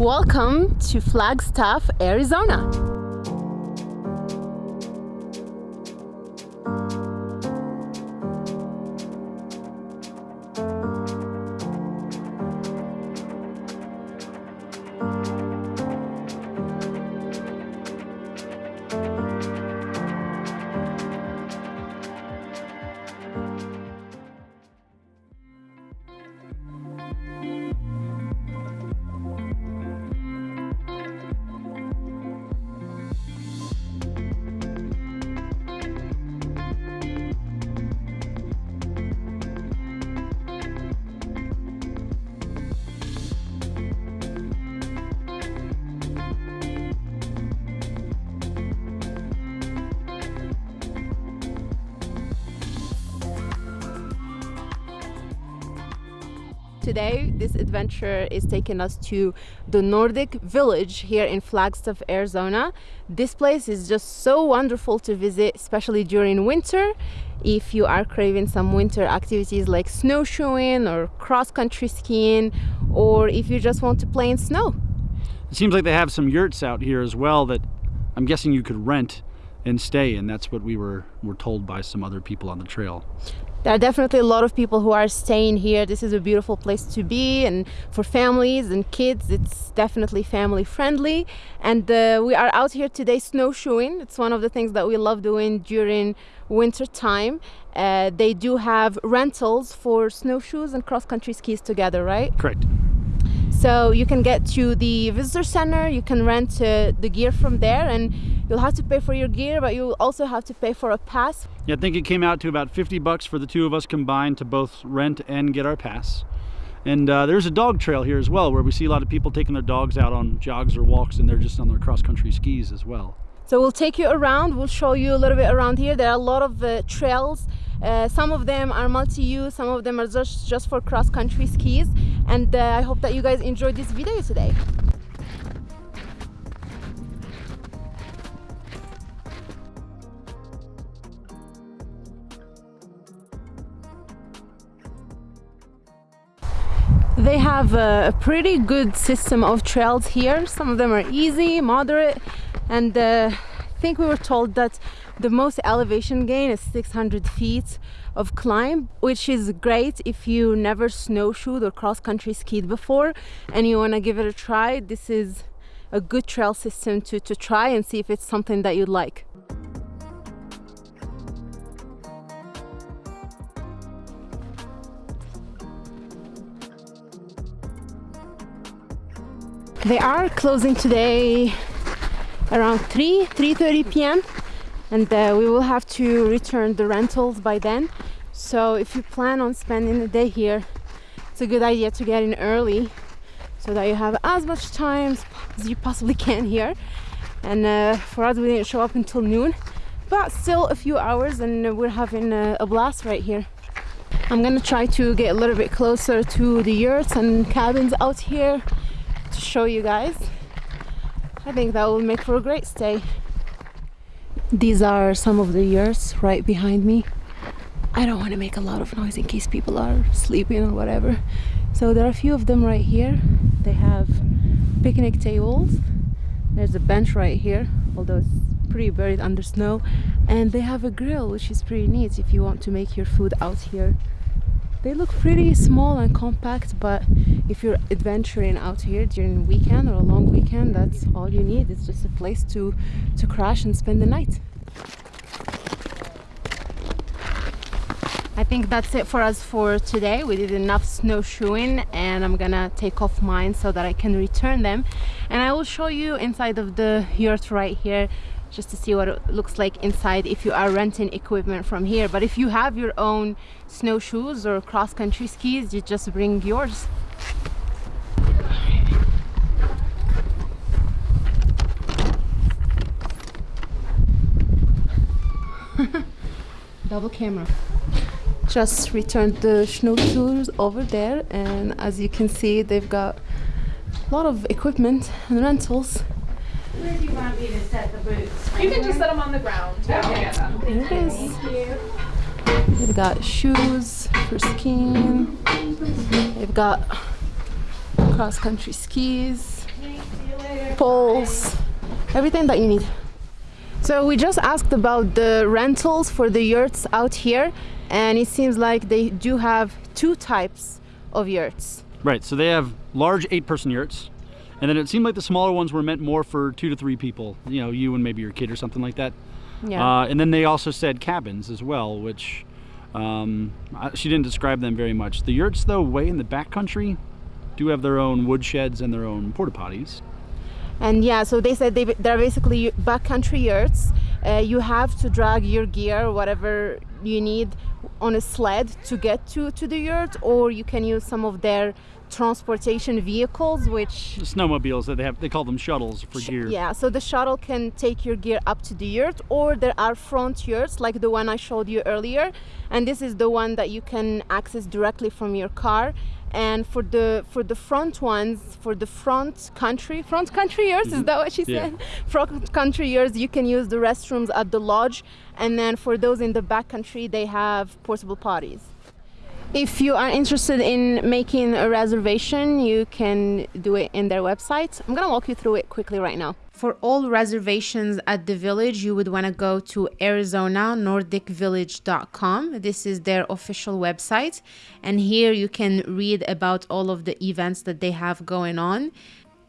Welcome to Flagstaff, Arizona. Today, this adventure is taking us to the Nordic Village here in Flagstaff, Arizona. This place is just so wonderful to visit, especially during winter. If you are craving some winter activities like snowshoeing or cross-country skiing, or if you just want to play in snow. It seems like they have some yurts out here as well that I'm guessing you could rent and stay and that's what we were were told by some other people on the trail there are definitely a lot of people who are staying here. This is a beautiful place to be and for families and kids. It's definitely family friendly. And uh, we are out here today snowshoeing. It's one of the things that we love doing during winter time. Uh, they do have rentals for snowshoes and cross-country skis together right? Correct so you can get to the visitor center you can rent uh, the gear from there and you'll have to pay for your gear but you'll also have to pay for a pass. Yeah i think it came out to about 50 bucks for the two of us combined to both rent and get our pass. And uh, there's a dog trail here as well where we see a lot of people taking their dogs out on jogs or walks and they're just on their cross-country skis as well so we'll take you around. We'll show you a little bit around here. There are a lot of uh, trails. Uh, some of them are multi-use. Some of them are just just for cross-country skis. And uh, i hope that you guys enjoyed this video today. They have a, pretty good system of trails here. Some of them are easy moderate and uh, I think we were told that the most elevation gain is 600 feet of climb which is great if you never snowshoed or cross-country skied before and you want to give it a try. This is a good trail system to, to try and see if it's something that you'd like. They are closing today around 3 3:30 p.m and uh, we will have to return the rentals by then. So if you plan on spending the day here it's a good idea to get in early so that you have as much time as you possibly can here. And uh, for us we didn't show up until noon but still a few hours and we're having a, a blast right here. I'm gonna try to get a little bit closer to the yurts and cabins out here to show you guys I think that will make for a great stay. These are some of the yurts right behind me. I don't want to make a lot of noise in case people are sleeping or whatever. So there are a few of them right here. They have picnic tables. There's a bench right here although it's pretty buried under snow. And they have a grill which is pretty neat if you want to make your food out here they look pretty small and compact but if you're adventuring out here during a weekend or a long weekend that's all you need. It's just a place to to crash and spend the night. I think that's it for us for today. We did enough snowshoeing and I'm gonna take off mine so that I can return them. And I will show you inside of the yurt right here just to see what it looks like inside if you are renting equipment from here. But if you have your own snowshoes or cross-country skis you just bring yours. Double camera. Just returned the snowshoes over there and as you can see they've got a lot of equipment and rentals. Where do you want me to? You can just set them on the ground. Okay. There it is. They've got shoes for skiing. They've got cross-country skis poles, everything that you need. So we just asked about the rentals for the yurts out here, and it seems like they do have two types of yurts. Right, so they have large eight-person yurts, and then it seemed like the smaller ones were meant more for two to three people. You know, you and maybe your kid or something like that. Yeah. Uh, and then they also said cabins as well, which um, I- she didn't describe them very much. The yurts, though, way in the backcountry, do have their own wood sheds and their own porta potties. And yeah, so they said they, they're basically backcountry yurts. Uh, you have to drag your gear, whatever you need, on a sled to get to, to the yurt, or you can use some of their transportation vehicles, which The snowmobiles that they have, they call them shuttles for gear. yeah, so the shuttle can take your gear up to the yurt, or there are front yurts like the one I showed you earlier, and this is the one that you can access directly from your car. And for the for the front ones, for the front country, front country yurts, is mm-hmm. that what she Yeah. said? Front country yurts, you can use the restrooms at the lodge, and then for those in the back country, they have portable potties. If you are interested in making a reservation, you can do it in their website. I'm gonna walk you through it quickly right now. For all reservations at the village, you would want to go to ArizonaNordicVillage.com. This is their official website, and here you can read about all of the events that they have going on.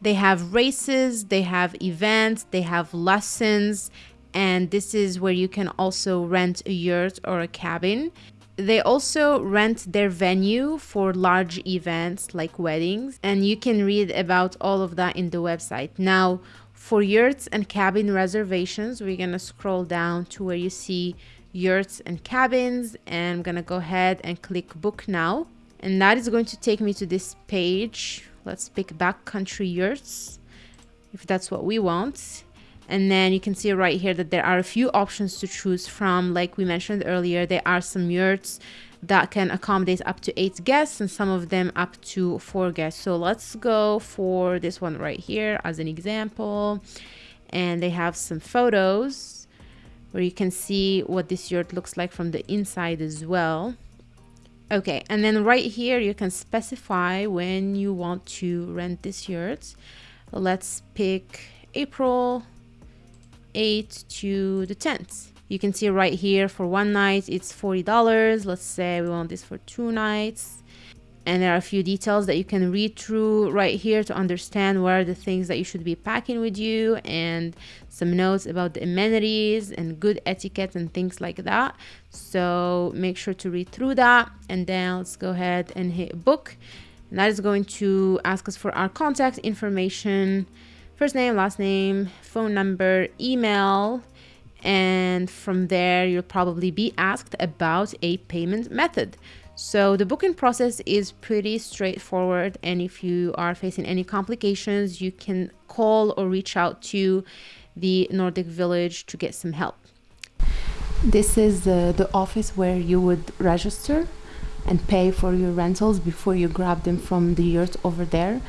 They have races, they have events, they have lessons, and this is where you can also rent a yurt or a cabin. They also rent their venue for large events like weddings, and you can read about all of that in the website. Now, for yurts and cabin reservations, we're gonna scroll down to where you see yurts and cabins, and I'm gonna go ahead and click book now. And that is going to take me to this page. Let's pick backcountry yurts if that's what we want. And then you can see right here that there are a few options to choose from. Like we mentioned earlier, there are some yurts that can accommodate up to eight guests and some of them up to four guests. So let's go for this one right here as an example. And they have some photos where you can see what this yurt looks like from the inside as well. Okay, and then right here you can specify when you want to rent this yurt. Let's pick April 8 to the 10th. You can see right here for one night it's $40. Let's say we want this for two nights. And there are a few details that you can read through right here to understand what are the things that you should be packing with you and some notes about the amenities and good etiquette and things like that. So make sure to read through that and then let's go ahead and hit book. And that is going to ask us for our contact information, first name, last name, phone number, email, and from there you'll probably be asked about a payment method. So the booking process is pretty straightforward and if you are facing any complications, you can call or reach out to the Nordic Village to get some help. This is uh, the office where you would register and pay for your rentals before you grab them from the yurt over there.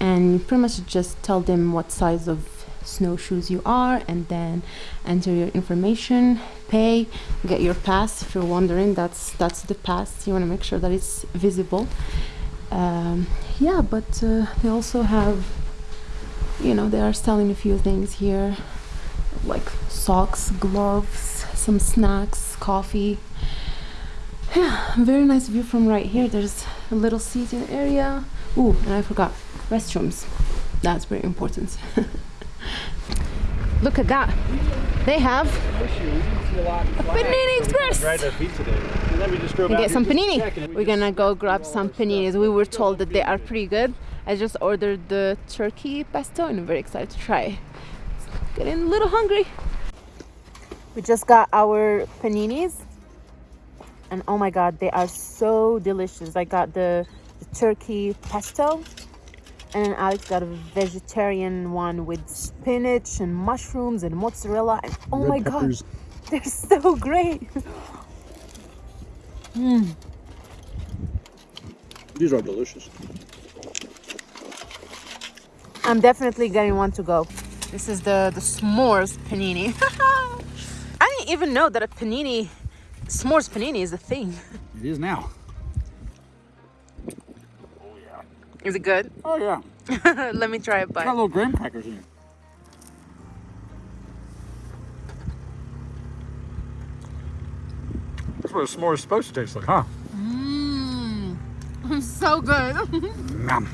And you pretty much just tell them what size of snowshoes you are and then enter your information pay get your pass. If you're wondering that's that's the pass. You want to make sure that it's visible. Um, yeah but uh, they also have you know they are selling a few things here like socks gloves some snacks coffee. Yeah very nice view from right here. There's a little seating area. Ooh, and i forgot restrooms that's very important look at that they have a panini express Right our feet today. And we just drove and out get here some just to panini. check, and then we We're gonna go grab some paninis. We were told that they are pretty good. I just ordered the turkey pesto and I'm very excited to try it. Getting a little hungry. We just got our paninis and oh my god, they are so delicious. I got the, the turkey pesto and then Alex got a vegetarian one with spinach and mushrooms and mozzarella and oh my god, they're so great. Mm. These are delicious. I'm definitely getting one to go. This is the the s'mores panini. I didn't even know that a panini, s'mores panini, is a thing. It is now. Is it good? Oh yeah. Let me try it, a bite. little graham crackers in it. That's what a s'more is supposed to taste like, huh? Mmm. So good. Nom.